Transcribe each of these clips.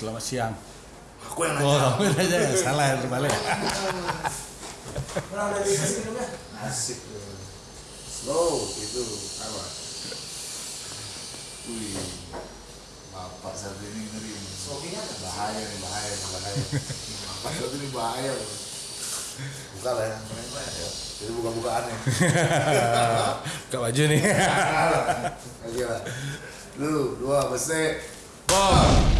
Selamat siang. Aku yang Oh, nanya. kamu aja ya, salah terbalik. Pernah udah dikasih minumnya? Asik. Slow itu apa? Wih, bapak satu ini ngeri. Apa? Bahaya nih, bahaya nih, bahaya. Bapak satu ini bahaya. loh. Buka lah ya. Jadi buka-bukaan ya. Kak baju nih. Oke lah. Lu, dua, besi. Bom.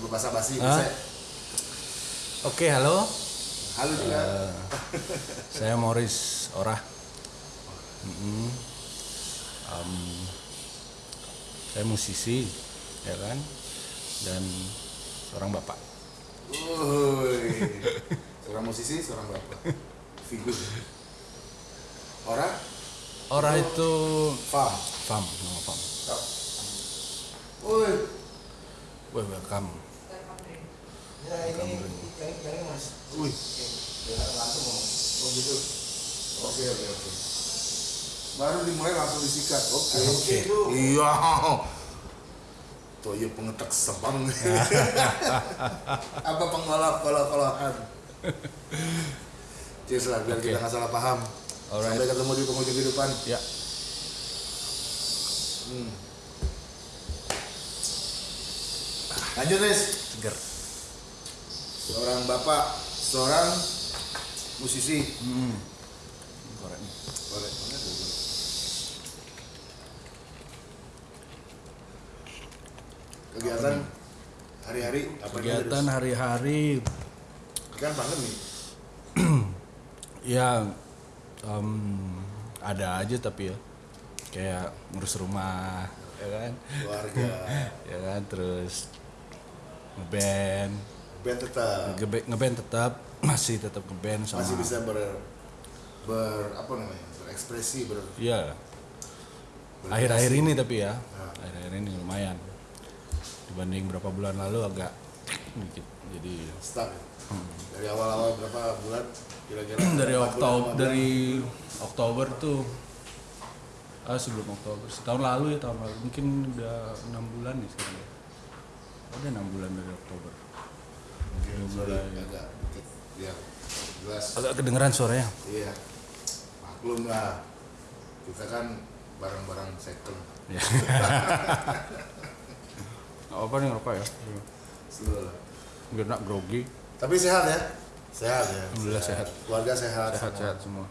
Kamu bahasa basi? Bese. Oke, halo. Halo juga. Eh, saya Morris Orah. Mm-mm. Em, saya musisi, ya kan, dan seorang bapak. Woi. Seorang musisi, seorang bapak. Figur. Orang? Orah itu Fam. Fam, nama Fam. Woi. Welcome. Ya ini yang yang ini mas. Wih. Jangan langsung ngomong. Oh gitu. Oke oke oke. Baru dimulai langsung disikat. Oke. Oke. Iya. Tuh iya pengetek sebang. Apa pengolok kolok kolokan? Cheers lah biar Oke. kita nggak salah paham. Alright. Sampai ketemu di penghujung kehidupan. Ya, Hmm. Lanjut Riz. seger. Seorang bapak, seorang musisi. Hmm. Korek. Tuh? Kegiatan hari-hari. Apa Kegiatan hari-hari. Kan pandemi. ya em, ada aja tapi ya. Kayak ngurus rumah ya kan? Keluarga, ya kan? Terus ngeband band tetap. Ngeband tetap masih tetap ngeband sama masih bisa ber ber apa namanya berekspresi ber iya. akhir-akhir ini tapi ya. Nah. akhir-akhir ini lumayan. Dibanding berapa bulan lalu agak dikit jadi stuck. Dari awal-awal berapa bulan? Kira-kira dari Oktober dari Oktober tuh ah sebelum Oktober. Setahun lalu ya tahun lalu. Mungkin udah enam bulan nih sekarang ya. Ada enam bulan dari Oktober Sorry, mulai. agak jelas. Agak kedengeran suaranya. Iya. Maklum lah. Kita kan barang-barang second. Ya Nggak apa nih ngerokok ya. Slow lah. biar nak grogi. Tapi sehat ya? Sehat ya? Alhamdulillah sehat. keluarga sehat sehat semua. sehat semua.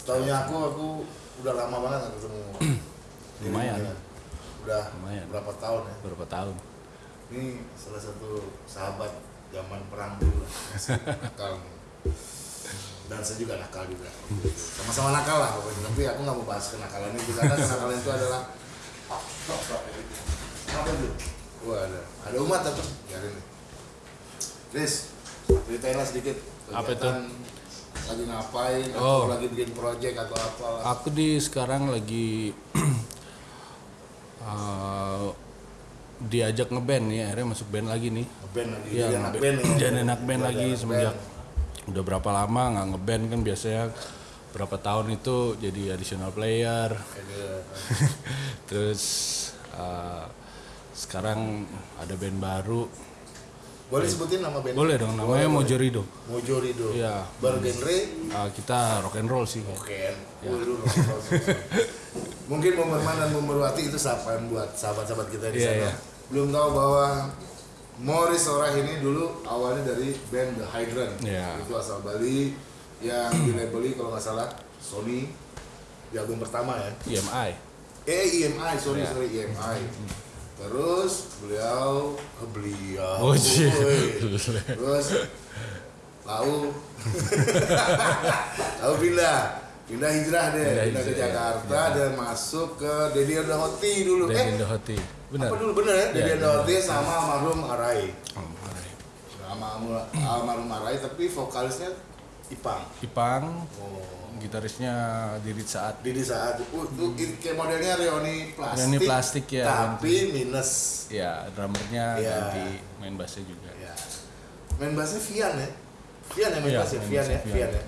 Setahunya aku aku udah lama banget nggak ketemu. Lumayan. Udah Lumayan. berapa tahun ya? Berapa tahun? Ini salah satu sahabat zaman perang dulu nakal. Dan saya juga nakal juga. Sama-sama nakal lah pokoknya. Tapi aku nggak mau bahas kenakalan itu karena kenakalan itu adalah apa itu wah ada. Ada umat apa? Biarin nih. Chris ceritain lah sedikit. Apa itu? lagi ngapain Oh. atau lagi bikin project atau apa aku di sekarang lagi eh, diajak ngeband nih akhirnya masuk band lagi nih. Band lagi Iya, jadi anak nge- band ya jadi anak band Jadi lagi semenjak band. udah berapa lama nggak ngeband kan biasanya. Berapa tahun itu jadi additional player. Ada- terus eh, sekarang ada band baru boleh sebutin nama band boleh dong namanya Boleh, Mojorido. Mojorido Iya. bergenre Eh, kita rock and roll sih Oke, Ya. Waduh, mungkin Bomberman dan Bomberwati itu sapaan buat sahabat-sahabat kita di Iya, sana. iya. Belum tahu bahwa Morris Orah ini dulu awalnya dari band The Hydrant. Iya. Itu asal Bali yang dilabeli kalau nggak salah Sony di album pertama ya. EMI Eh EMI, sorry Iya. sorry EMI. Terus beliau, eh, beliau, Oh, iya. terus lalu lalu pindah, pindah hijrah deh, Pindah pindah, ke hijrah, Jakarta iya. dan masuk ke Dedi Hoti dulu. dan eh, Indohoti benar apa dulu bener ya? Iya, Dedi benar. Hoti sama almarhum Arai, Oh, sama almarhum Arai, tapi vokalisnya Ipang. Ipang Oh. gitarisnya Didit Saat Didi saat uh, uh, kayak modelnya Reoni plastik, Reoni plastik, ya. tapi minus ya drummernya Iya. ganti main bassnya juga Ya. Main bassnya Vian ya? Vian ya main Iya, bassnya? Vian ya? Vian Vian. ya?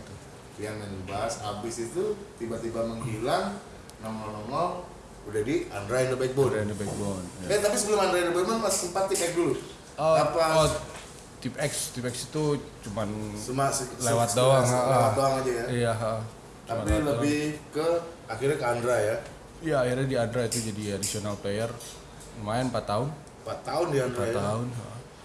Rian main bass abis itu tiba-tiba menghilang nongol-nongol udah di Andra in the Backbone Udah ada backbone. ya. Eh tapi sebelum Andra in the Backbone mas sempat X dulu Oh, apa oh, tip X, tip X itu cuman cuma se- lewat se- doang, se- lewat doang aja ya iya, tapi lewat doang. lebih ke akhirnya ke Andra ya Iya, akhirnya di Adra itu jadi additional player lumayan 4 tahun. 4 tahun di Andra 4 ya tahun.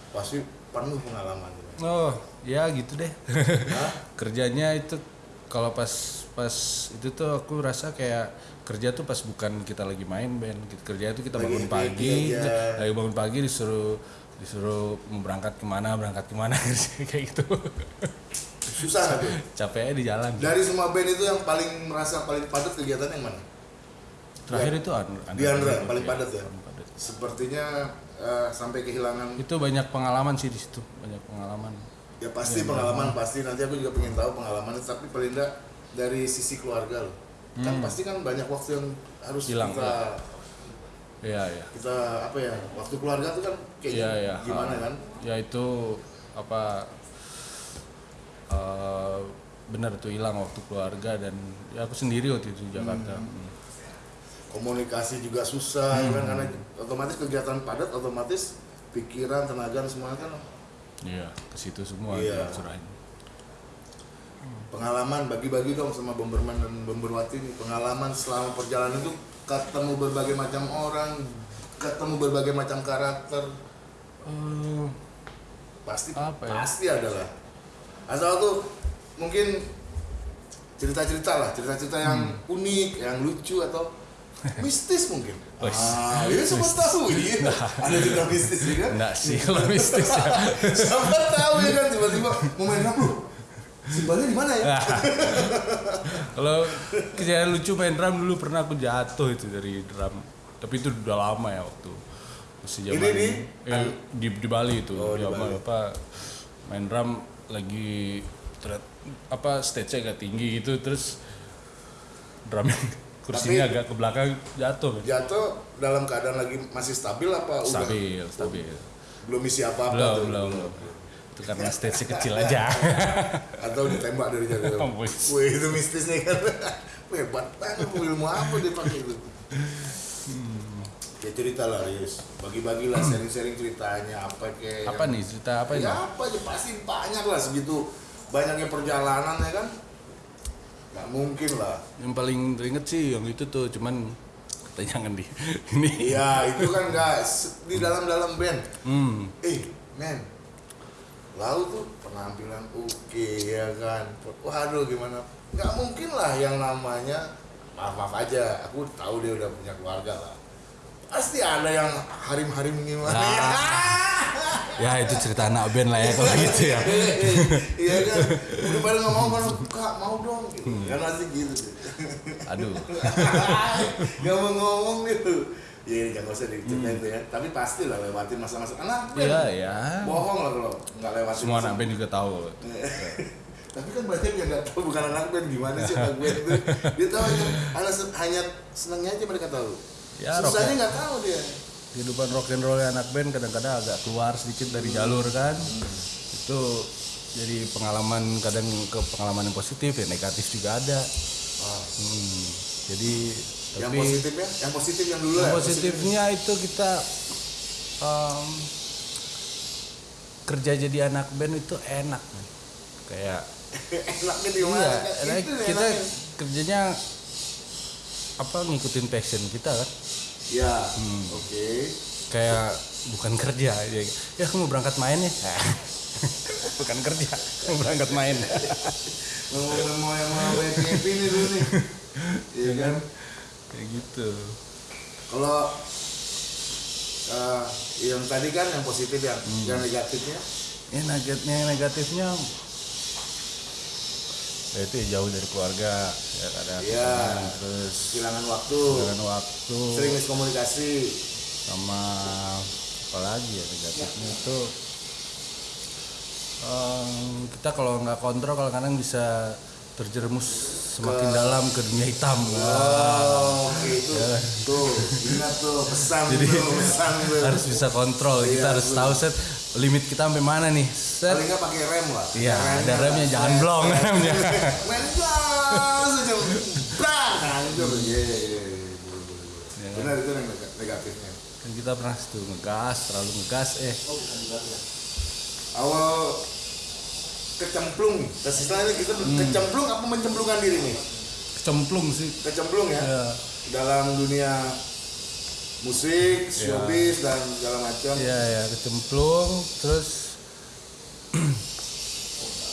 pasti penuh pengalaman Oh, ya gitu deh. Kerjanya itu kalau pas pas itu tuh aku rasa kayak kerja tuh pas bukan kita lagi main band. Kerja itu kita bangun pagi, lagi bangun pagi disuruh disuruh berangkat ke mana, berangkat ke mana kayak gitu. susah nggak tuh Capeknya di jalan. dari semua band itu yang paling merasa paling padat kegiatan yang mana Terakhir itu Andra, Di Andra, paling padat ya? paling padat. sepertinya eh, sampai kehilangan Itu banyak pengalaman sih di situ, banyak pengalaman. ya pasti Iya, pengalaman pasti nanti aku juga pengen tahu pengalamannya tapi paling enggak dari sisi keluarga loh kan Hmm. pasti kan banyak waktu yang harus Hilang, kita Iya, iya. kita apa ya waktu keluarga tuh kan kayak Iya, iya. gimana kan Ya itu apa eh benar tuh hilang waktu keluarga dan ya aku sendiri waktu itu di Jakarta. Hmm. komunikasi juga susah ya kan Hmm. karena otomatis kegiatan padat otomatis pikiran tenaga semuanya kan Iya, ke situ semua Iya. serahin. pengalaman bagi-bagi dong sama Bomberman dan Bomberwati nih pengalaman selama perjalanan itu ketemu berbagai macam orang ketemu berbagai macam karakter. Eh, pasti Apa ya? pasti ada lah. Asal tuh mungkin cerita-cerita lah cerita-cerita yang Hmm. unik yang lucu atau mistis mungkin. Ah ini semua tahu ya ada cerita mistis ya kan? Enggak sih kalau mistis ya. siapa tahu ya kan? Tiba-tiba mau main drum lu simbalnya di mana ya Nah, kalau kejadian lucu main drum dulu pernah aku jatuh itu dari drum. Tapi itu udah lama ya waktu masih zaman Ini di- eh, di, di Bali itu. Oh, di Zaman Bali. apa main drum lagi terlihat apa stage-nya agak tinggi gitu terus drum kursinya Tapi- agak ke belakang jatuh. jatuh dalam keadaan lagi masih stabil apa udah Stabil, stabil. belum isi apa-apa Belum, tuh? belum, belum. Itu karena stage kecil aja. atau ditembak dari jauh Oh. Wih itu mistis nih kan hebat banget ilmu apa dia pakai itu ya cerita lah Yus bagi-bagi lah sharing-sharing ceritanya apa kayak apa nih cerita apa ini? ya apa aja pasti banyak lah segitu banyaknya perjalanan ya kan nggak mungkin lah Yang paling teringet sih yang itu tuh cuman jangan di ini. iya itu kan se- di dalam-dalam band Hmm. eh men lalu tuh penampilan oke ya kan? Waduh gimana? Nggak mungkin lah yang namanya maaf maaf aja aku tahu dia udah punya keluarga lah. Pasti ada yang harim harim gimana Ya itu cerita anak band lah ya kalau gitu ya. iya kan? Udah pada nggak mau kan? Kak mau dong gitu. Kan pasti gitu. Aduh. nggak mau ngomong gitu Iya, jangan usah diceritain tuh ya. Tapi pasti lah lewatin masa-masa anak band. Iya ya. Bohong lah kalau nggak lewatin. Semua anak band juga tahu. Tapi kan banyak yang nggak tahu bukan anak band gimana sih anak band itu. Dia tahu hanya, hanya, hanya senangnya aja mereka tahu. Ya, Susahnya nggak tahu dia. Kehidupan rock and roll anak band kadang-kadang agak keluar sedikit dari jalur kan. Itu jadi pengalaman kadang ke pengalaman yang positif ya negatif juga ada. Ah, Hmm. Jadi yang tapi positifnya, yang positif yang dulu yang ya. positifnya itu kita em, kerja jadi anak band itu enak man. kayak enaknya di mana? iya Kan enak, itu kita enaknya. kerjanya apa ngikutin passion kita kan Ya, Hmm. oke. kayak bukan kerja ya, ya aku mau berangkat main ya bukan kerja mau berangkat main Ngomongin mau yang mau nih dulu nih. Iya kan? Kayak gitu Kalau eh, yang tadi kan yang positif yang Hmm. yang negatifnya ya negatifnya negatifnya ya itu ya jauh dari keluarga ya kadang Iya. terus kehilangan waktu, dengan waktu sering miskomunikasi. sama apa lagi ya negatifnya itu em, kita kalau nggak kontrol kalau kadang bisa terjerumus semakin dalam ke dunia hitam Oh, oke itu tuh ingat tuh pesan Jadi, tuh pesan tuh. harus bisa kontrol kita Iya, harus betul. tahu set limit kita sampai mana nih set Paling nggak pakai rem lah. Iya, ada remnya, jangan blong remnya. Main gas aja, brang, hancur. Iya, iya, iya. Boleh. Iya. Benar itu yang neg- negatifnya. kan kita pernah tuh ngegas terlalu ngegas eh Awal kecemplung, tes istilahnya kita Hmm. kecemplung apa mencemplungkan diri nih? kecemplung sih Kecemplung ya. Iya. Dalam dunia musik, showbiz dan segala macam. Iya ya kecemplung terus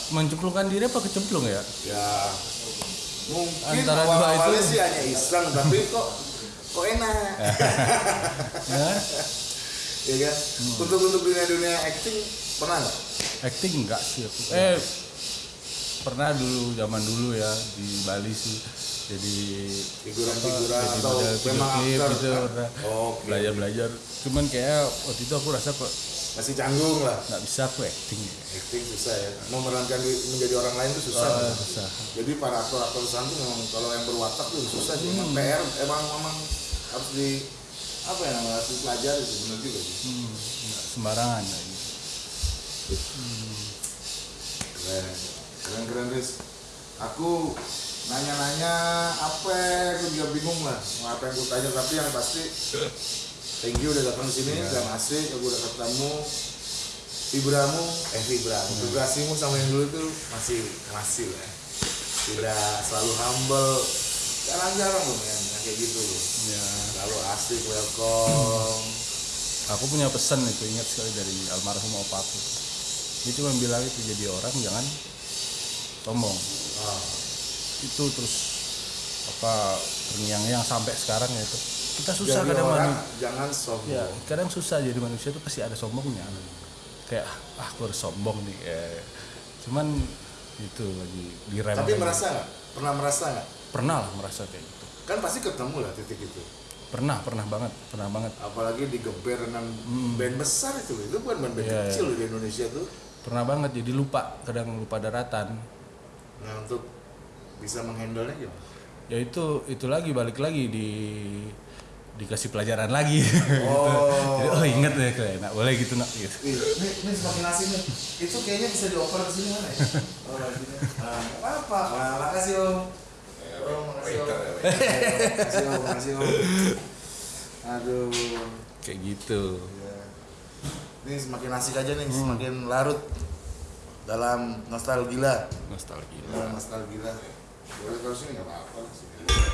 mencemplungkan diri apa kecemplung ya Ya mungkin Antara dua awal-awalnya itu. sih hanya iseng tapi kok kok enak. ya Iya kan? Hmm. Untuk untuk dunia dunia acting pernah nggak? acting enggak sih aku eh pernah dulu zaman dulu ya di Bali sih jadi Figuran-figuran jadi atau model memang klip aktor? gitu pernah Oke. belajar belajar cuman kayak waktu itu aku rasa kok Masih canggung lah. nggak bisa aku acting Acting susah ya. Memerankan menjadi orang lain itu susah. Ah, susah. Jadi para aktor-aktor di sana tuh memang kalau yang berwatak tuh susah sih. Emang Hmm. PR emang memang harus di apa ya namanya harus dipelajari sih benar juga sih. hmm, sembarangan kayak Keren, keren keren Riz. Aku nanya-nanya apa, aku juga bingung lah. Mau apa yang aku tanya tapi yang pasti thank you udah datang sini dan asik aku udah ketemu vibramu eh vibramu vibrasimu sama yang dulu tuh masih masih lah. Tidak selalu humble. Jarang-jarang loh yang kayak gitu. Loh ya selalu asik welcome. Aku punya pesan itu ingat sekali dari almarhum opaku dia cuma bilang itu jadi orang jangan sombong. Ah, itu terus apa terngiang-ngiang sampai sekarang ya itu. Kita susah jadi kadang orang manu- jangan sombong. ya kadang susah jadi manusia itu pasti ada sombongnya. Kayak ah aku harus sombong nih. Eh, cuman itu lagi direm tapi merasa nggak? Pernah merasa nggak? Pernah lah merasa kayak gitu. Kan pasti ketemu lah titik itu. Pernah pernah banget pernah banget. Apalagi digeber dengan band besar itu. Itu bukan band, -band Iya, kecil loh di Indonesia tuh pernah banget jadi lupa kadang lupa daratan nah untuk bisa menghandle nya gimana ya itu itu lagi balik lagi di dikasih pelajaran lagi Oh. Jadi, oh inget deh kayak enak boleh gitu nak gitu ini, ini semakin asing nih. Itu kayaknya bisa dioper ke sini mana ya? Oh, gini. Nah, nggak apa-apa. Nah, makasih om. Om, makasih om. Makasih om, makasih om. Aduh. kayak gitu Ya. Ini semakin asik aja nih, semakin larut dalam nostalgia. nostalgia Dalam nostalgia. Boleh kalau sini nggak apa-apa.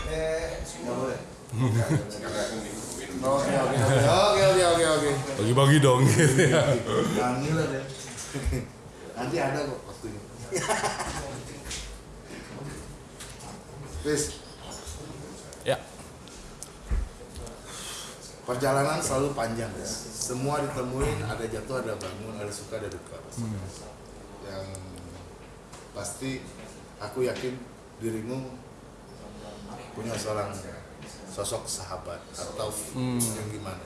Eh, nggak boleh. Oke, oke, oke, oke, oke, oke, oke. bagi-bagi dong Jangan ngiler ya. Nanti ada kok waktunya. Please, ya perjalanan selalu panjang guys. Semua ditemuin, ada jatuh, ada bangun, ada suka, ada duka. Yang pasti aku yakin dirimu punya seorang sosok sahabat atau yang gimana?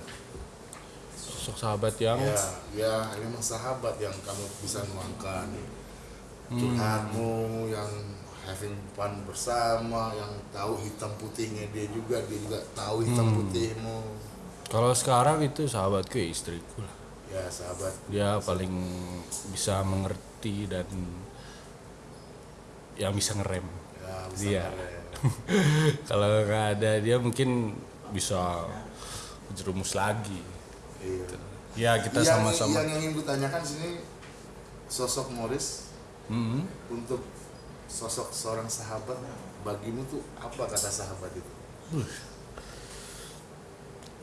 sosok sahabat yang Ya, ya memang sahabat yang kamu bisa nuangkan curhatmu yang having fun bersama, yang tahu hitam putihnya dia juga, dia juga tahu hitam putihmu. Kalau sekarang itu sahabatku ya istriku lah Ya sahabat, dia paling bisa mengerti dan yang bisa ngerem ya bisa Dia. keren. kalau nggak ada dia mungkin bisa jerumus lagi Iya. ya kita Yang- sama-sama Yang ingin kutanyakan sini sosok Morris Hmm. untuk sosok seorang sahabat bagimu tuh apa kata sahabat itu?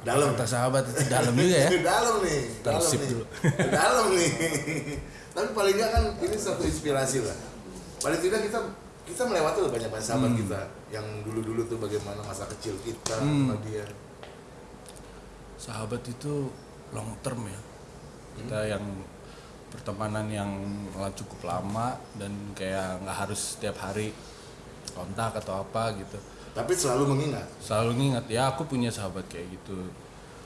Dalam. kata sahabat itu dalam juga ya. Dalam nih dalam nih. dulu. dalam nih. Tapi paling nggak kan ini satu inspirasi lah. Paling tidak kita kita melewati loh banyak banyak sahabat kita yang dulu dulu tuh bagaimana masa kecil kita sama dia. Sahabat itu long term ya. Kita yang pertemanan yang cukup lama dan kayak nggak harus setiap hari kontak atau apa gitu tapi selalu mengingat. Selalu ngingat ya aku punya sahabat kayak gitu.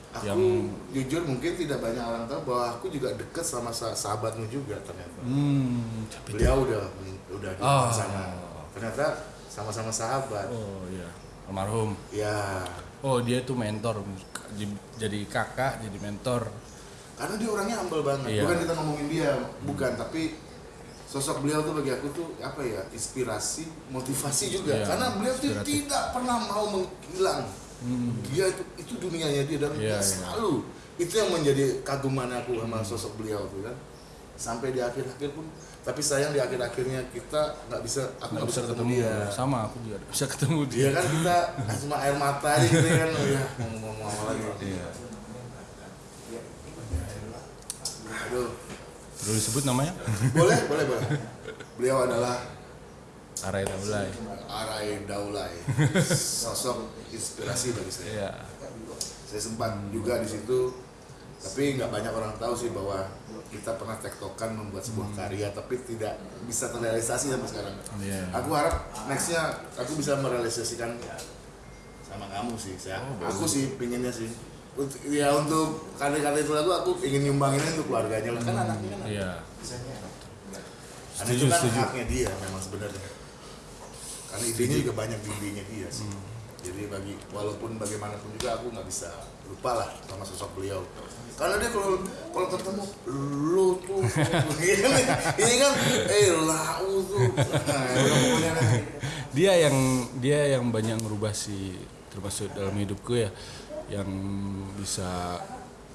Aku Yang- jujur mungkin tidak banyak orang tahu bahwa aku juga deket sama sa- sahabatmu juga ternyata. Hmm tapi beliau udah udah di Oh. sana. Ternyata sama-sama sahabat. Oh iya, almarhum. ya Oh dia tuh mentor, jadi kakak, jadi mentor. karena dia orangnya humble banget. Iya. bukan kita ngomongin dia bukan. Tapi sosok beliau tuh bagi aku tuh apa ya inspirasi motivasi juga. Iya, karena beliau tuh tidak pernah mau menghilang. Dia itu itu dunianya dia dan Iya, dia iya. selalu. Itu yang menjadi kaguman aku sama sosok beliau tuh kan. Sampai di akhir-akhir pun tapi sayang di akhir-akhirnya kita nggak bisa aku Nggak bisa ketemu, dia. Sama aku juga bisa ketemu dia. dia kan kita cuma air mata aja gitu kan. Oh ya ngomong-ngomong apa lagi? Iya. aduh Perlu disebut namanya? boleh boleh boleh beliau adalah Arai Taulay. Arai Daulay sosok inspirasi bagi saya Iya. saya sempat juga di situ tapi nggak banyak orang tahu sih bahwa kita pernah tektokan membuat sebuah karya tapi tidak bisa terrealisasi sampai sekarang Iya. aku harap nextnya aku bisa merealisasikan sama kamu sih saya aku sih pinginnya sih Untuk- ya untuk karya-karya itu lagu aku ingin nyumbangin untuk keluarganya lah. Kan anaknya kan Iya. itu Setuju, kan setuju. haknya dia memang sebenarnya. Karena idenya juga banyak di idenya dia sih. Hmm. jadi bagi walaupun bagaimanapun juga aku nggak bisa lupa lah sama sosok beliau. Karena dia kalau kalau ketemu lu tuh ini kan? Eh lau tuh. Nah, pokoknya kan. Dia yang dia yang banyak ngerubah sih termasuk dalam hidupku ya yang bisa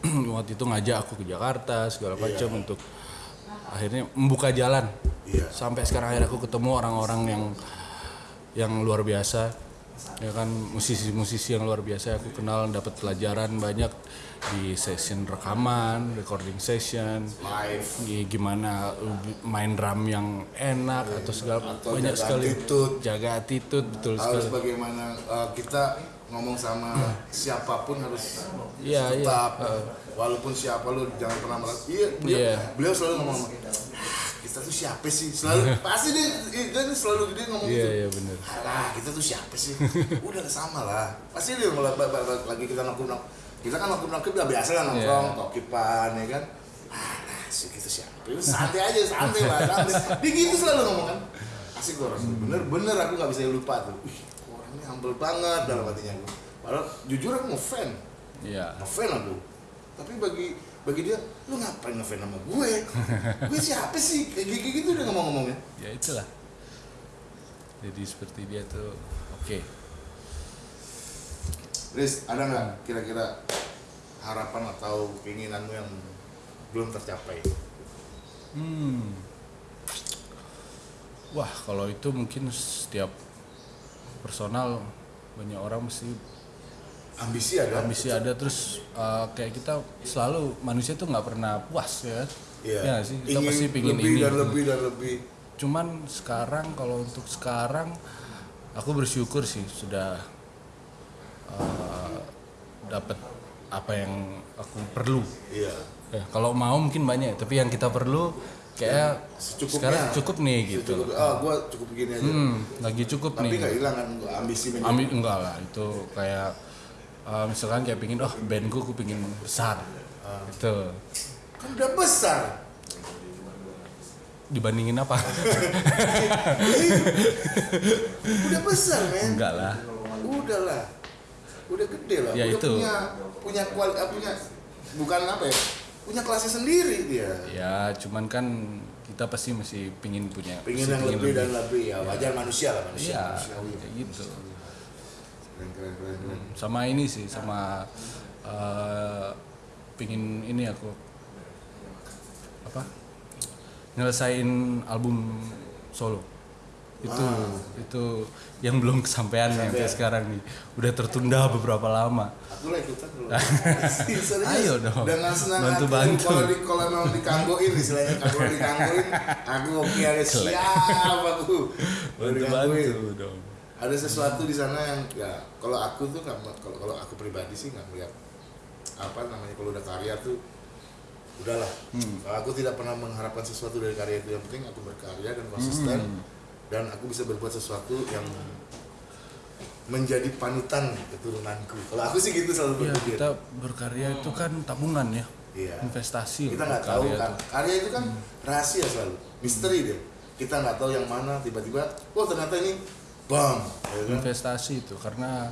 waktu itu ngajak aku ke Jakarta segala macam untuk akhirnya membuka jalan. Iya. sampai sekarang akhirnya aku ketemu orang-orang yang yang luar biasa. Ya kan musisi-musisi yang luar biasa aku kenal dapat pelajaran banyak di session rekaman recording session. Live. Gi- gimana main drum yang enak atau segala Atau banyak jaga sekali. attitude. jaga attitude betul harus sekali. bagaimana uh, kita ngomong sama siapa pun harus Iya, iya. tetap walaupun siapa lu jangan pernah merasa iya beliau, Iya. beliau selalu ngomong "Ah, kita tuh siapa sih selalu pasti dia, dia selalu dia ngomong iya gitu iya benar Alah, kita tuh siapa sih? Udah sama lah. Pasti dia ba- lagi kita nongkrong kita kan nongkrong nongkrong udah biasa kan nongkrong, Iya. tokipan ya kan. Alah, sih kita siapa? Itu santai aja, santai lah, santai. Dia gitu selalu ngomong kan. Asik tuh orang. Bener-bener aku nggak bisa lupa tuh. Humble banget dalam hatinya aku. Padahal jujur aku ngefan, iya ngefan aku. Tapi bagi bagi dia, lu ngapain ngefan sama gue? gue siapa sih? Kayak gitu dia ngomong-ngomongnya. ya itulah jadi seperti dia tuh oke Riz, ada nggak kira-kira harapan atau keinginanmu yang belum tercapai? hmm wah kalau itu mungkin setiap personal banyak orang mesti Ambisi ada? ambisi ada terus uh, kayak kita selalu manusia tuh nggak pernah puas ya Iya. ya sih kita Ingin pasti pingin lebih ini dan lebih dan lebih. cuman sekarang kalau untuk sekarang aku bersyukur sih sudah uh, dapat apa yang aku perlu Iya. ya kalau mau mungkin banyak tapi yang kita perlu kayak secukupnya. sekarang cukup nih gitu Cukup, ah, gua cukup begini aja. hmm, lagi cukup Tapi nih nggak hilang kan ambisi menjadi. ambil enggak lah itu kayak uh, misalkan kayak pingin oh bandku aku pingin besar gitu Kan udah besar. dibandingin apa Udah besar, men. enggak lah Udah lah. Udah gede lah. Ya, udah itu. punya punya kual ah, punya bukan apa ya? Punya kelasnya sendiri dia. ya cuman kan kita pasti masih pingin punya masih yang pingin lebih dan lebih ya. Wajar manusia lah manusia. iya manusiawi. kayak gitu Keren keren keren. keren. sama ini sih sama eh, pingin ini aku apa nyelesain album solo itu itu yang belum kesampaian sampai Kesampaian. sekarang nih udah tertunda beberapa lama Aku lah ikutan dulu. Ayo dong. Dengan senang Bantu- bantu. Kalau di kalau memang dikanggoin istilahnya kalau dikanggoin, aku oke ada siap aku. Bantu bantu dong Ada sesuatu di sana yang ya kalau aku tuh nggak kalau kalau aku pribadi sih nggak melihat apa namanya kalau udah karya tuh udahlah. Hmm. Aku tidak pernah mengharapkan sesuatu dari karya itu yang penting aku berkarya dan konsisten Hmm. Dan aku bisa berbuat sesuatu yang menjadi panutan keturunanku. Kalau aku sih gitu selalu ya berpikir. kita berkarya itu kan tabungan ya Iya. investasi Kita nggak tahu kan. itu. Karya itu kan rahasia selalu, misteri dia. Kita nggak tahu yang mana tiba-tiba, oh ternyata ini bom ya kan? investasi itu karena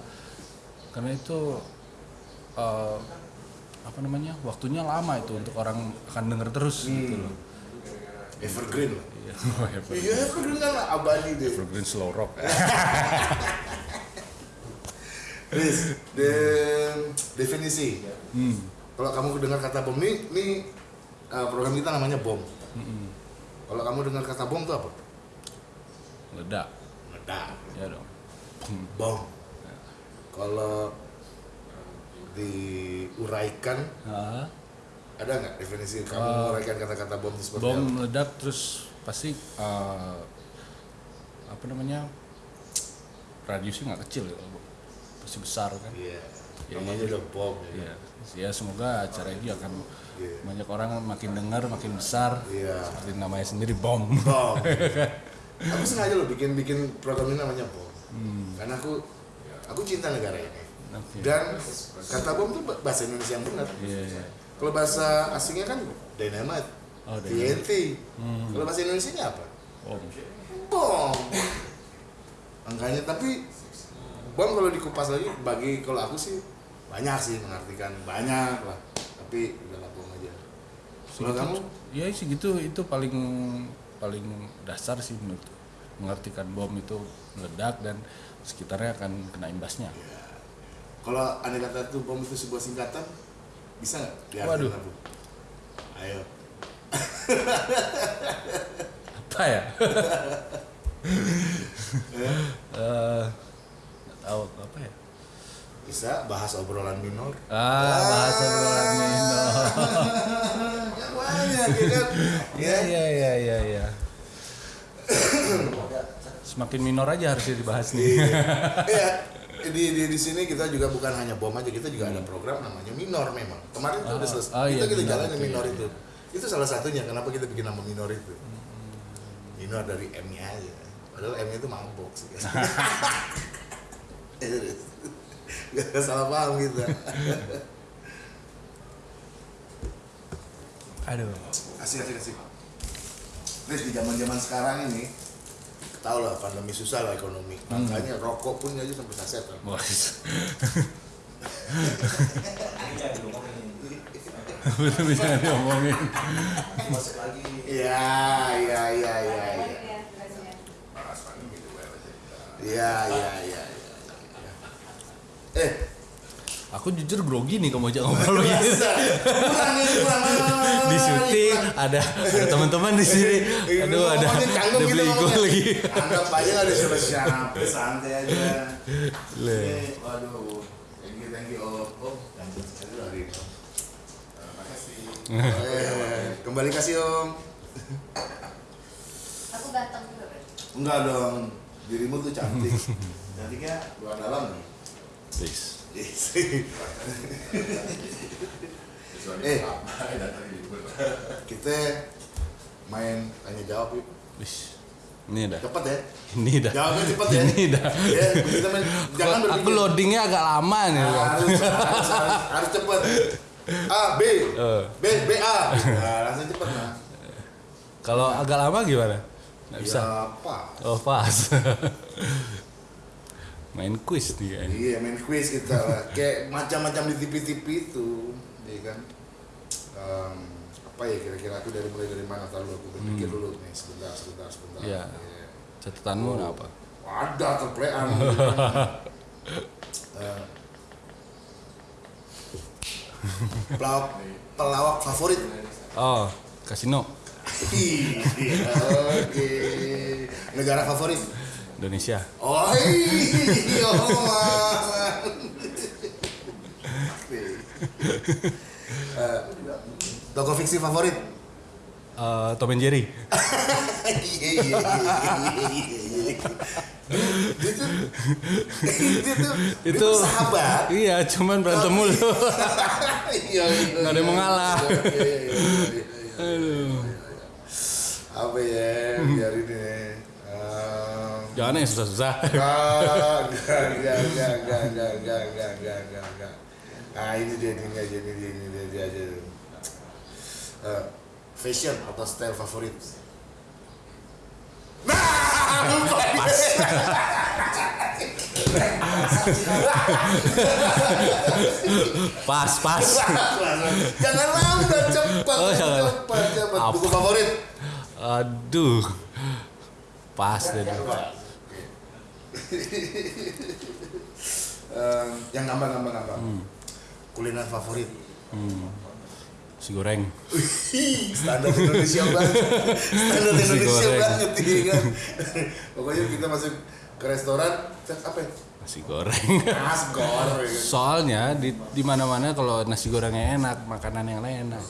karena itu eh, apa namanya waktunya lama itu untuk orang akan denger terus gitu loh evergreen. Lah Iya, iya evergreen kan abadi deh. Evergreen slow rock. Riz, de- definisi. Hmm. kalau kamu dengar kata bom ini ini uh, program kita namanya bom. Kalau kamu dengar kata bom itu apa? Ledak meledak. Ya dong. Bom. Kalau diuraikan Ah, ada nggak definisi kamu Uh, kata-kata bom itu seperti bom apa? meledak terus pasti eh, apa namanya radiusnya nggak kecil ya pasti besar kan Iya. Ya, Namanya iya. udah bom. Ya. ya ya semoga acara ini akan Iya. banyak orang makin dengar makin besar Iya. seperti namanya sendiri bom Bom. aku sengaja loh bikin bikin program ini namanya bom. Hmm. Karena aku aku cinta negara ini. Oke. Dan kata bom itu bahasa Indonesia yang benar. Iya, iya. Kalau bahasa asingnya kan dynamite, Oh, dynamite. TNT. Hmm. Kalau bahasa Indonesia apa? bom Bom. Angkanya tapi bom kalau dikupas lagi bagi kalau aku sih banyak sih mengartikan banyak lah. Tapi udahlah bom aja. Kalau kamu ya sih gitu itu paling paling dasar sih menurut mengartikan bom itu meledak dan sekitarnya akan kena imbasnya kalau anda kata itu bom itu sebuah singkatan bisa nggak diartikan Waduh. apa? Ayo. apa ya Eh, nggak tahu apa ya Bisa bahas obrolan minor. ah bahasa bulannya Ya banyak ya kan. ya ya ya ya ya semakin minor aja harusnya dibahas nih Iya. Di, di di sini kita juga bukan hanya bom aja, kita juga ada program namanya minor memang. Kemarin tuh udah Ah, selesai. oh kita iya, kita minor jalanin itu, minor iya, itu. Itu salah satunya kenapa kita bikin nama minor itu. Minor dari M-nya aja. Padahal M-nya itu mabok sih. Gak salah paham kita. aduh Asik asik asik. Terus di zaman zaman sekarang ini, tau lah pandemi susah lah ekonomi. Makanya rokok pun aja sampai bos betul bisa diomongin Masuk lagi. Iya iya iya iya iya. Iya iya iya. iya. Eh, aku jujur grogi nih kamu ajak ngobrol gitu. Kurang kurang. di syuting ada ada teman-teman di sini Iya, aduh ada ada gitu beli lagi Anggap aja ada siapa-siapa, santai aja. Le. Eh, Waduh, thank you thank you oh oh. Eh, kembali kasih om. Aku ganteng juga. Enggak dong, dirimu tuh cantik. Cantiknya luar dalam nih. Eh, kita main tanya jawab yuk. Ini dah. Cepet ya. Ini dah. Jawabnya cepet ya. Ini dah. Ya, kita main jangan aku berpikir. loadingnya agak lama nih. harus, harus, harus, harus cepet. A B Eh. B B A. Nah, langsung cepet nah. Kalau agak lama gimana? Nggak bisa. Ya, apa? Oh pas. Main quiz kayaknya. Iya main quiz kita lah. Kayak macam-macam di TV-TV itu, ya kan. Em, apa ya kira-kira aku dari mulai dari mana tahu aku berpikir dulu nih sebentar sebentar sebentar. Iya. Iya. Catatanmu apa? Ada terplean. Eh, pelawak pelawak favorit. Oh, kasino Iya, oke. Negara favorit. Indonesia. Oh iya, man. Eh, Toko fiksi favorit? Eh, Tom and Jerry. Iya iya iya iya iya. Itu itu sahabat. Iya, cuman berantem mulu. Iya iya. Ada yang mau ngalah. Iya, iya, iya, iya, iya. Aduh. Apa ya? Biar ini. Jangan yang susah-susah. Enggak, enggak, enggak, enggak, enggak, enggak, enggak, enggak, enggak, enggak, enggak. Ah ini dia, ini dia, ini dia, ini dia, dia aja. Eh, fashion atau style favorit? Nah, lupa. Pas, pas. jangan lambat cepat Oh, jangan. cepat cepat buku favorit Aduh. Pas deh. Yang gampang gampang gampang Hmm. kuliner favorit Si goreng. Standar Indonesia banget standar Indonesia banget iya kan pokoknya kita masuk ke restoran cek apa ya? Nasi goreng. nasi goreng Soalnya di di mana-mana kalau nasi gorengnya enak, makanan yang lain enak.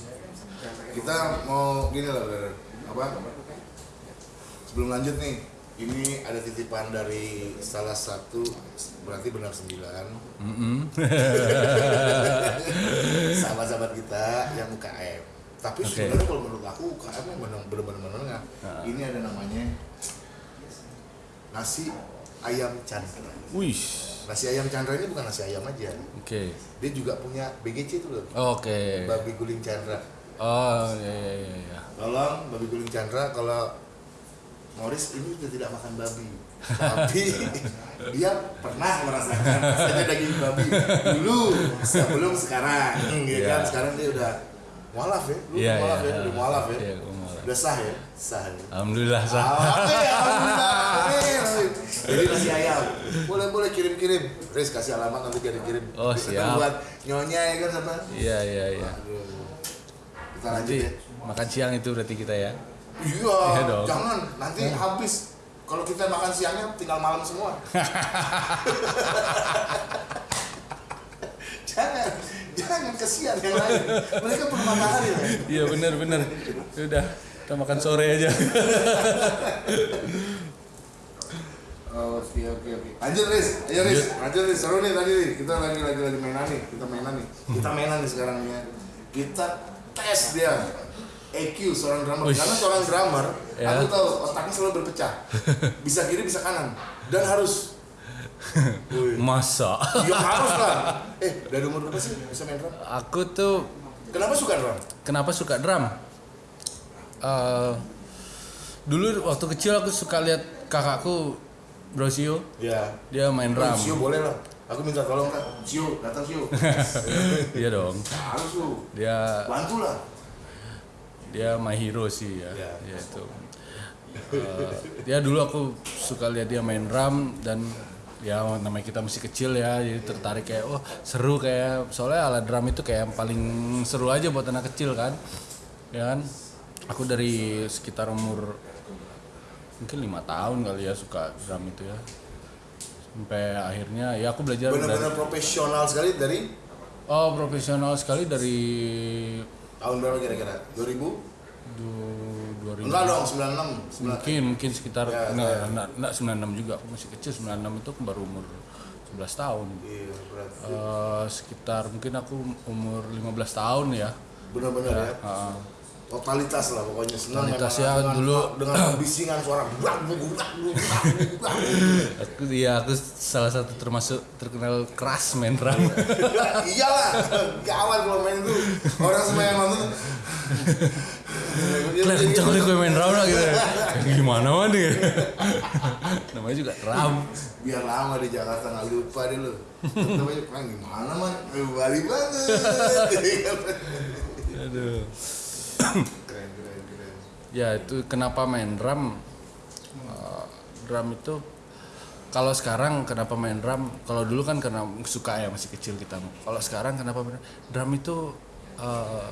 kita mau gini lah apa sebelum lanjut nih ini ada titipan dari salah satu berarti benar sembilan Mm-mm. sahabat-sahabat kita yang UKM tapi Oke. sebenarnya kalau menurut aku UKM yang benar- benar-benar menengah Ah. ini ada namanya nasi ayam Chandra Wih. nasi ayam Chandra ini bukan nasi ayam aja Oke. dia juga punya BGC itu loh Oke. babi guling Chandra Oh, iya iya iya iya. tolong babi guling Chandra kalau Morris ini sudah tidak makan babi tapi dia pernah merasakan rasanya daging babi dulu sebelum sekarang ya kan Iya. sekarang dia udah mualaf ya lu Iya, mualaf iya. ya udah mualaf ya Iya, mualaf. udah sah ya sah ya Alhamdulillah sah. Alhamdulillah. Jadi nasi ayam. Boleh boleh kirim kirim. Riz kasih alamat nanti kirim kirim. Oh, siap. Buat nyonya ya kan sama. Iya iya iya. Kita lanjut Nanti ya. makan siang itu berarti kita ya. Iya, Iya dong. jangan nanti habis. Kalau kita makan siangnya tinggal malam semua. jangan, jangan kesian yang lain. Mereka perlu matahari ya. Iya benar benar. Udah, kita makan sore aja. Oh, oke oke oke. Lanjut Riz, ayo Riz, lanjut Riz. Seru nih tadi. Kita lagi lagi lagi mainan nih. Kita mainan nih. Kita mainan nih sekarang ya. Kita tes dia. EQ seorang drummer. Wih. Karena seorang drummer, Ya. aku tahu otaknya selalu berpecah. Bisa kiri, bisa kanan. Dan harus. Masa? Ya harus lah. Eh, dari umur berapa sih bisa main drum? Aku tuh Kenapa suka drum? kenapa suka drum? Eh, dulu waktu kecil aku suka lihat kakakku Brosio, Ya. dia main drum. Sio boleh lah. Aku minta tolong kan. Sio, datang Sio. Iya dong. harus lu. Dia Bantu lah. Dia my hero sih ya. Ya itu. Eh, dia dulu aku suka lihat dia main drum dan ya namanya kita masih kecil ya jadi tertarik kayak oh seru kayak soalnya alat drum itu kayak yang paling seru aja buat anak kecil kan ya kan aku dari sekitar umur mungkin lima tahun kali ya suka drum itu ya sampai akhirnya ya aku belajar Benar-benar profesional sekali dari oh profesional sekali dari tahun berapa kira-kira? 2000? du- 2000 Enggak dong, 96. mungkin mungkin sekitar Ya, enggak, ya. enggak, enggak 96 juga aku masih kecil 96 itu aku baru umur 11 tahun Iya, berarti. Eh, sekitar mungkin aku umur 15 tahun ya Benar-benar ya. Heeh. Totalitas lah pokoknya senang Totalitas ya, dengan, dulu- dengan bisingan suara aku ya aku salah satu termasuk terkenal keras main drum Iyalah, gawat kalau main itu. Orang semua yang nonton Kalian kenceng kali gue main drum lah gitu gimana mah nih namanya juga drum biar lama di Jakarta nggak lupa deh lu. Namanya gimana man? Bali banget. aduh ya itu kenapa main drum? Eh, drum itu kalau sekarang kenapa main drum? Kalau dulu kan karena suka ya masih kecil kita. Kalau sekarang kenapa main drum? Itu eh,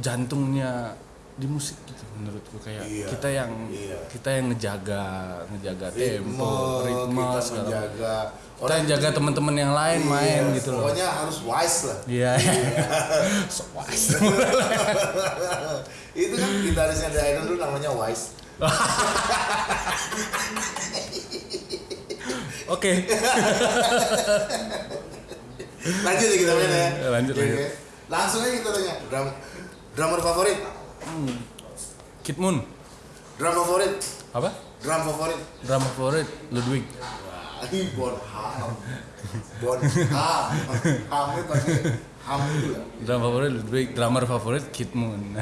jantungnya di musik gitu menurutku kayak Iya, kita yang iya. kita yang ngejaga ngejaga Ritme, tempo ritme kita segala menjaga. kita yang jaga teman-teman yang lain Iya, main gitu loh Pokoknya harus wise lah. iya so wise itu kan gitarisnya The Iron dulu namanya Wise. oke Lanjut ya kita main ya. Ya, lanjut, lanjut. Langsung aja kita tanya. Drum, drummer favorit, Kid Moon drum favorit, apa drum favorit. drum favorit Ludwig Wah, ini Bon Ham. Bon Ham. Hamnya pakai ham itu ya. Drum favorit Ludwig, drummer favorit Kid Moon.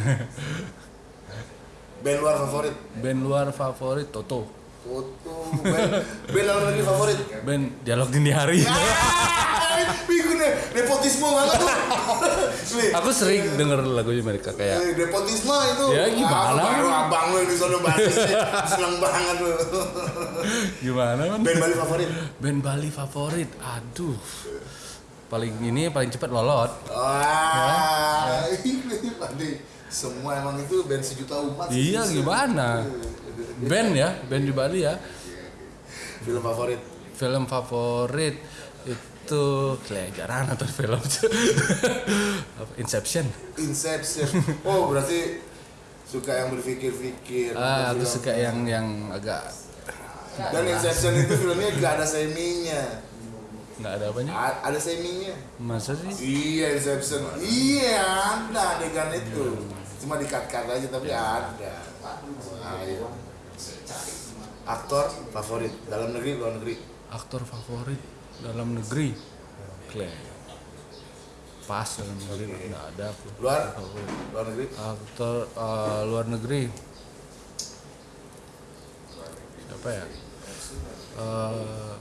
Band luar favorit, Band luar favorit Toto. foto band band dalam negeri favorit band dialog dini hari bingung deh. Nepotisme banget tuh. Aku sering denger lagunya mereka kayak nepotisme itu. Ya, gimana? Ah, baru abang lu di sono basisnya seneng banget lu. Gimana kan band Bali favorit? Band Bali favorit? Aduh. Paling ini paling cepat lolot. Wah ini Bali semua emang itu band sejuta umat iya gimana? Band ya band di Bali ya. Film favorit? Film favorit itu kayak jarang nonton film. Inception? Inception. Oh berarti suka yang berpikir-pikir ah aku suka yang yang agak dan Inception itu filmnya gak ada seminya. Nggak ada apanya? A- ada seminya. Masa sih? Iya Inception. Iya ada adegan itu. Cuma di cut cut aja tapi ada. Ayo. aktor favorit dalam negeri luar negeri. Aktor favorit dalam negeri? Clay pas dalam negeri nggak ada aku. Luar? Favorit luar negeri? Aktor eh, luar negeri. Siapa ya? Eh,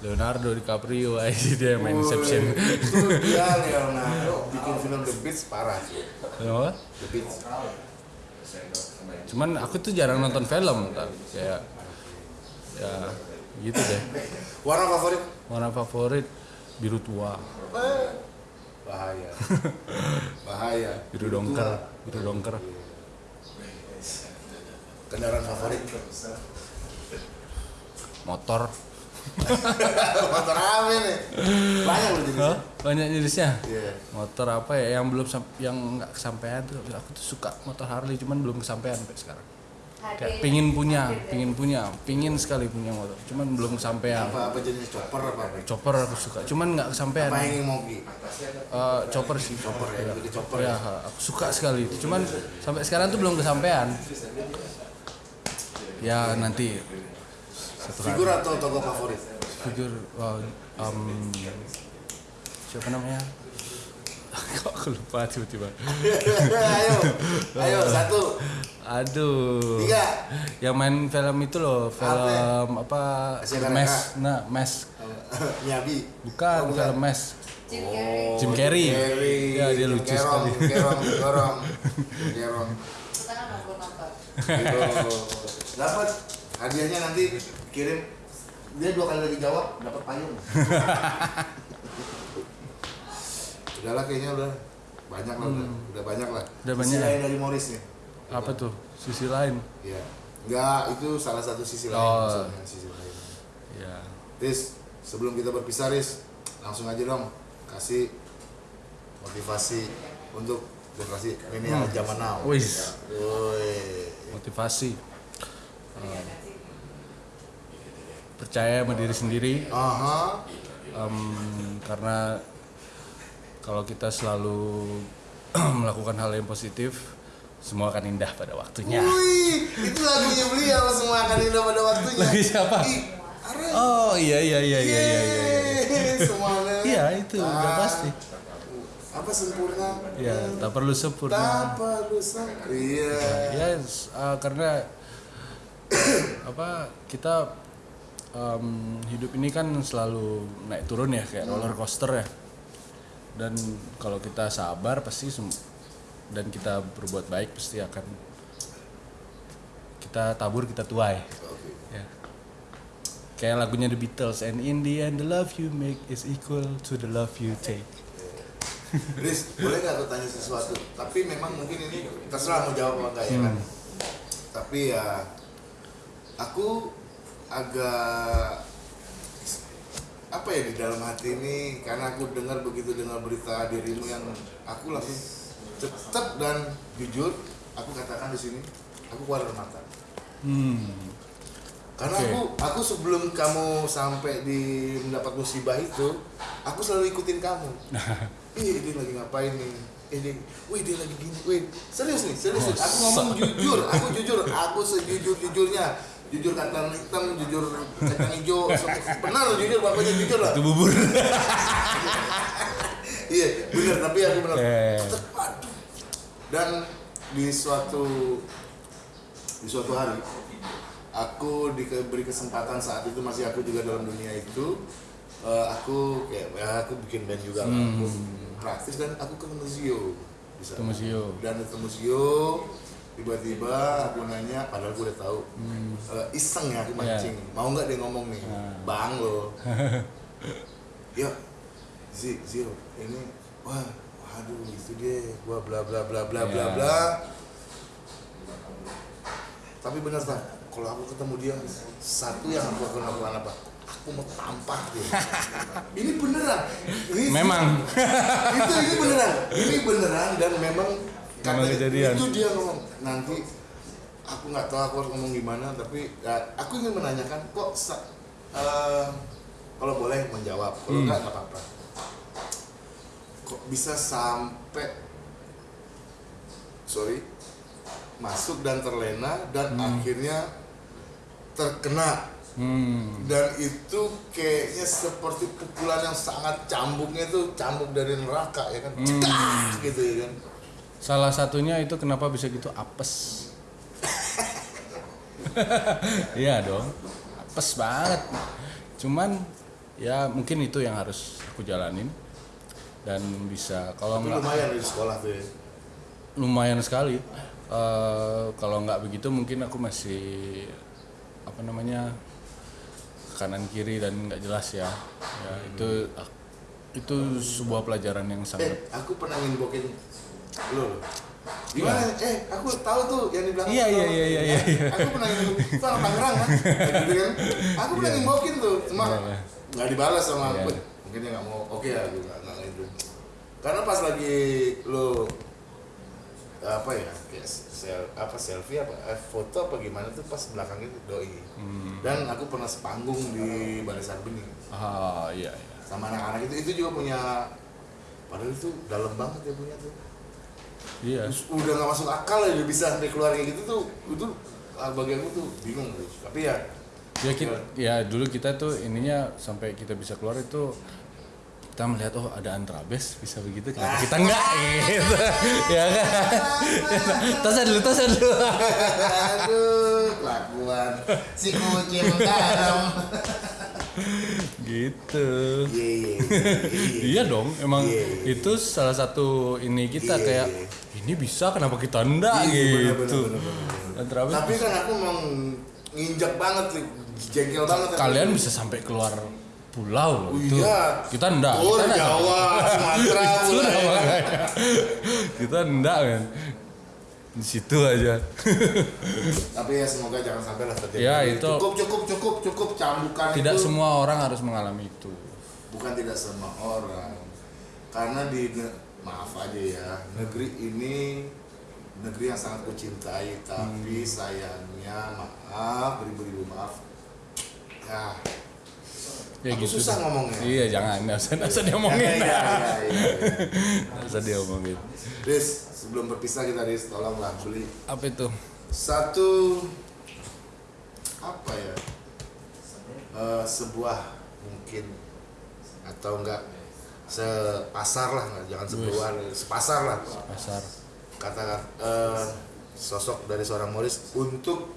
Leonardo DiCaprio aja dia yang main Inception. itu dia Leonardo bikin film The Beach parah sih. Kenapa? The Beach. Cuman aku tuh jarang nonton film tak kayak ya gitu deh. Warna favorit? Warna favorit biru tua. Bahaya. Bahaya. Biru dongker biru dongker. Kendaraan favorit? Motor. Motor apa nih banyak loh jenisnya. Banyak jenisnya? Iya. motor apa ya? Yang belum yang nggak kesampaian tuh aku tuh suka motor Harley cuman belum kesampaian sampai sekarang kayak pingin punya pingin punya pingin sekali punya motor. Cuman belum kesampaian. Apa apa jenis chopper apa apa chopper aku suka cuman nggak kesampaian. Apa yang mogi Eh, chopper sih. Chopper ya ke chopper ya? Aku suka sekali itu. Cuman sampai sekarang tuh belum kesampaian. Ya nanti satu hari. Figur atau tokoh favorit? Figur wah, em, siapa namanya kok aku lupa tiba-tiba? Ayo ayo satu. Aduh. Tiga. Yang main film itu loh film apa? mes nah mes. Nyabi. Bukan, Oh, film mes. Jim Carrey. Jim Carrey. Carrey. Ya, dia Jim lucu Kerong, sekali. Jim Kerong Jim Kerong Jim Kerong. Gitu. dapat. Hadiahnya nanti kirim. Dia dua kali lagi jawab dapat payung udahlah kayaknya udah banyak lah udah, udah banyak lah Hmm. Udah Sisi banyak. lain dari Morris nih apa tuh sisi lain Iya. Enggak, itu salah satu sisi lain Oh. maksudnya, sisi lain. ya Riz, sebelum kita berpisah Riz, langsung aja dong kasih motivasi untuk generasi milenial zaman now. Wis. Woi. motivasi Eh, percaya sama diri sendiri Aha. Em, karena kalau kita selalu melakukan hal yang positif semua akan indah pada waktunya Wih, itu lagunya beliau semua akan indah pada waktunya. Lagi siapa? Are. oh iya iya iya iya iya iya, iya. Semuanya. Iya, itu udah Ah. pasti. Apa sempurna? ya tak perlu sempurna Tak perlu sang- Iya. ya s- uh, karena apa kita em, hidup ini kan selalu naik turun ya kayak roller coaster ya dan kalau kita sabar pasti dan kita berbuat baik pasti akan kita tabur kita tuai Oke. ya kayak lagunya The Beatles and in the end the love you make is equal to the love you take Riz, boleh nggak aku tanya sesuatu? Tapi memang mungkin ini terserah mau jawab apa enggak ya kan? Tapi ya, aku agak apa ya di dalam hati ini karena aku dengar begitu dengar berita dirimu yang aku langsung tetap dan jujur aku katakan di sini aku keluar air mata hmm karena Oke. aku aku sebelum kamu sampai di mendapat musibah itu aku selalu ikutin kamu Ih, dia lagi ngapain nih? Eh, dia, wih dia lagi gini, wih serius nih, serius nih. Aku ngomong jujur, aku jujur, aku sejujur jujurnya, jujur kacang hitam, jujur kacang hijau, benar jujur bapaknya jujur lah. itu bubur Iya, benar tapi aku benar. Eh. Tetep, aduh. Dan di suatu di suatu hari aku diberi kesempatan saat itu masih aku juga dalam dunia itu eh, aku kayak ya aku bikin band juga lah. aku praktis dan aku di sana. Ketemu Zio. dan ketemu Zio tiba-tiba aku nanya padahal gue udah tahu. Eh, iseng ya aku mancing. Mau nggak dia ngomong nih? Bang lo. Ya Zi, Zio ini wah waduh itu dia. Gua bla bla bla bla bla Ya. bla. Tapi benar tak kalau aku ketemu dia satu yang aku akan lakukan apa? Aku mau tampar dia. Ini beneran. Ini Memang. itu ini beneran. Ini beneran dan memang Kata- kejadian. itu dia ngomong nanti aku nggak tahu aku harus ngomong gimana tapi ya, aku ingin menanyakan kok eh, kalau boleh menjawab kalau Hmm. nggak apa-apa kok bisa sampai sorry masuk dan terlena dan akhirnya terkena Hmm. dan itu kayaknya seperti pukulan yang sangat cambuknya itu cambuk dari neraka ya kan Cedak! gitu ya kan Salah satunya itu kenapa bisa gitu apes. Iya dong. Apes banget. Cuman ya mungkin itu yang harus aku jalanin dan bisa kalau nggak lumayan di sekolah tuh ya lumayan sekali Eh, kalau nggak begitu mungkin aku masih apa namanya kanan kiri dan nggak jelas ya ya itu itu sebuah pelajaran yang sangat eh aku pernah nginbokin lo gimana? Eh aku tahu tuh yang di belakang Iya, iya, iya, iya, iya, iya. aku pernah itu orang Tangerang kan? Gitu kan? Aku pernah nginbokin tuh cuma Iya, iya. nggak dibalas sama Iya. aku. Mungkin dia nggak mau oke ya gue nggak nggak itu karena pas lagi lo apa ya kayak sel, apa selfie apa eh, foto apa gimana tuh pas belakangnya tuh doi. Hmm. dan aku pernah sepanggung di Balai Sarbini ah iya iya. Sama anak-anak itu itu juga punya padahal itu dalam banget ya punya tuh iya. Udah nggak masuk akal ya bisa sampai keluar kayak gitu tuh itu ah, bagi aku tuh bingung tapi ya ya kita ya. dulu kita tuh ininya sampai kita bisa keluar itu kita melihat oh ada antrabes bisa begitu kenapa kita enggak gitu. Ya kan? Tasan dulu tasan dulu. Aduh kelakuan. Si kucing garam gitu. Iya iya iya iya. Dong emang Iya, iya. itu salah satu ini kita Iya, kayak iya. ini bisa kenapa kita enggak? Iya, bener, gitu. bener, bener, bener. antrabes tapi kan aku mau nginjak banget sih jengkel banget kalian bisa sampai keluar pulau loh Oh itu. iya. kita enggak. Oh, kita enggak. Jawa, Sumatera, Itu kita enggak kan di situ aja. Tapi ya semoga jangan sampai lah terjadi Ya, itu- cukup cukup cukup cukup. Cambukan tidak itu semua orang harus mengalami itu. Bukan tidak semua orang. Karena di maaf aja ya negeri ini negeri yang sangat kucintai tapi Hmm. sayangnya maaf beribu-ribu maaf. Ya ya Aku gitu susah deh. ngomongnya. iya jangan. Nggak usah nggak usah diomongin ya, ya, ya, ya, ya. nggak usah diomongin. Riz, sebelum berpisah kita Riz, tolonglah beli. Apa itu? Satu apa ya? Eh, sebuah mungkin. Atau enggak sepasar lah nggak, jangan sebuah sepasar lah. Pasar kata eh, sosok dari seorang Morris untuk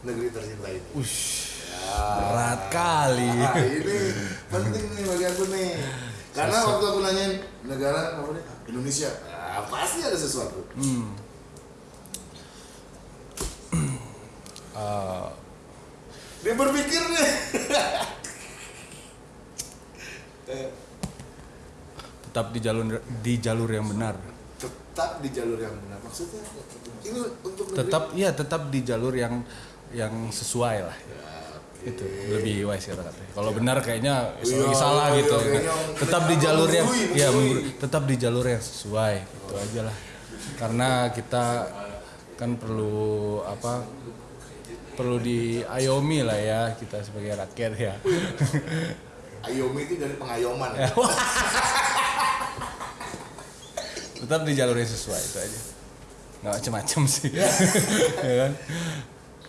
negeri tercinta ini Ush. Berat kali. Nah, ini penting nih bagi aku nih. Karena Sosok. waktu aku nanyain negara apa nih? Indonesia. Nah, pasti ada sesuatu. Hmm. Eh, dia berpikir nih. Tetap di jalur di jalur yang benar. Tetap di jalur yang benar. Maksudnya ini untuk negeri- tetap iya tetap di jalur yang yang sesuai lah. Ya. Itu lebih wise kata katanya. Kalau benar kayaknya Iya, lagi salah iya, gitu. kayaknya tetap di jalur yang ya tetap di jalur yang sesuai itu aja lah. Karena kita kan perlu apa perlu diayomi lah ya kita sebagai rakyat ya. Ayomi itu dari pengayoman. Tetap di jalur yang sesuai itu aja. Nggak macem-macem sih. Ya kan?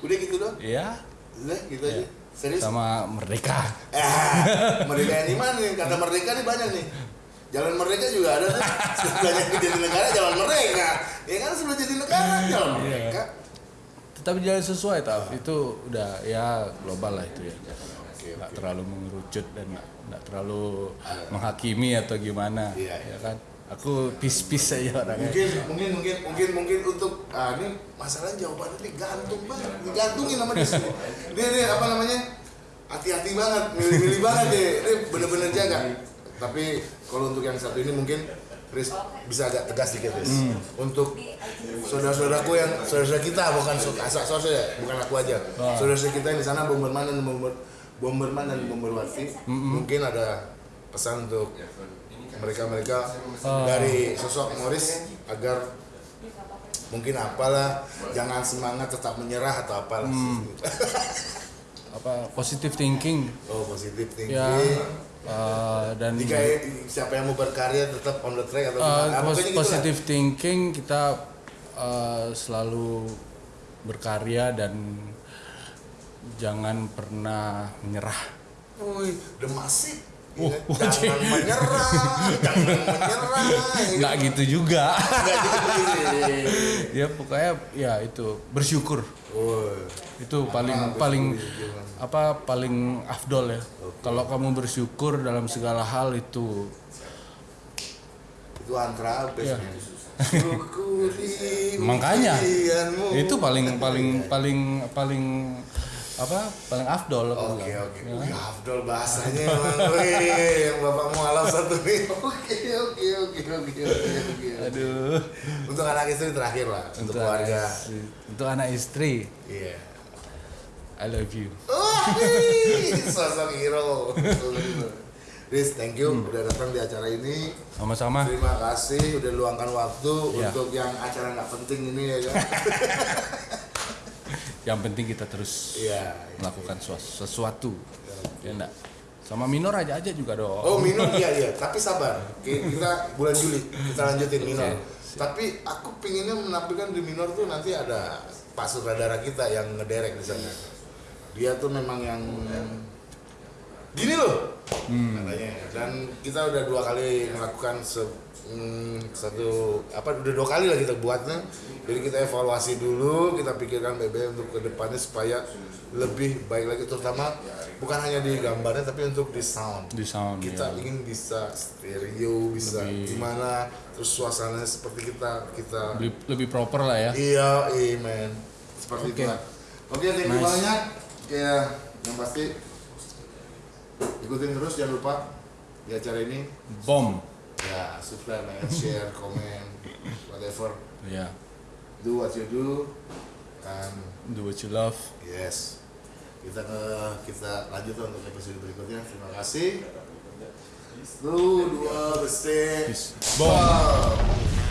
Udah gitu dong ya udah gitu aja serius sama merdeka Ah, merdeka yang di mana nih? Kata merdeka nih banyak nih. Jalan merdeka juga ada tuh. Sebelahnya jadi negara jalan merdeka. Ya kan sebelum jadi negara jalan Iya. merdeka. tapi jalan sesuai tau itu udah ya global lah itu ya nggak terlalu mengerucut dan nggak terlalu menghakimi atau gimana Iya, ya kan aku peace-peace aja orangnya. Mungkin mungkin mungkin mungkin mungkin untuk ah ini masalah jawabannya ini gantung banget. Digantungin sama dia semua. dia dia apa namanya? Hati-hati banget milih-milih banget deh ini bener-bener jaga tapi kalau untuk yang satu ini mungkin Chris bisa agak tegas dikit Chris untuk saudara-saudaraku yang saudara kita bukan asal saudara bukan aku aja. Saudara kita yang di sana bomberman dan bomber bomberman dan bomberwati. Mungkin ada pesan untuk mereka-mereka dari sosok Morris agar mungkin apalah jangan semangat tetap menyerah atau apalah. Apa positive thinking. Oh positif thinking. Ya. Eh, dan jika siapa yang mau berkarya tetap on the track atau gimana? Pos- gitu lah. positive thinking kita eh, selalu berkarya dan jangan pernah menyerah. Wih, demasik Oh, Ya, oh, jangan menyerah jangan menyerah nggak gitu juga. Gitu. ya pokoknya ya itu bersyukur. Woi, itu paling paling apa paling afdol ya. Kalau kamu bersyukur dalam segala hal itu itu antara Iya. biasanya syukuri Makanya, itu paling paling paling paling apa paling afdol Oke oke, Ya kan? Wih, Afdol bahasanya emang, yang bapak mualaf satu nih. Oke oke oke oke oke aduh Untuk anak istri terakhir lah, untuk, keluarga. anak istri, untuk anak istri Iya. I love you wih, sosok hero. Riz, thank you Hmm. udah datang di acara ini. sama-sama Terima kasih udah luangkan waktu Iya. untuk yang acara nggak penting ini ya kan. yang penting kita terus Iya. melakukan suas- sesuatu ya enggak sama minor aja aja juga dong Oh minor iya iya, tapi sabar. Ki- Kita bulan Juli kita lanjutin minor. Oke, Tapi aku pinginnya menampilkan di minor tuh nanti ada Pak Sutradara kita yang ngederek di sana. Dia tuh memang yang gini loh katanya. Dan kita udah dua kali melakukan se- hmm, satu apa udah dua kali lah kita buatnya. Jadi kita evaluasi dulu, kita pikirkan BB untuk ke depannya supaya lebih baik lagi terutama bukan hanya di gambarnya tapi untuk di sound di sound kita ya. ingin bisa stereo bisa Lebih- gimana terus suasananya seperti kita kita lebih, lebih proper lah ya iya amen seperti Oke. itu oke thank you Nice. banyak ya yang pasti ikutin terus jangan lupa di acara ini bom ya subscribe like share comment whatever ya do what you do and do what you love yes kita ke kita lanjut untuk episode berikutnya terima kasih Satu, dua. Peace. Bom. Wow.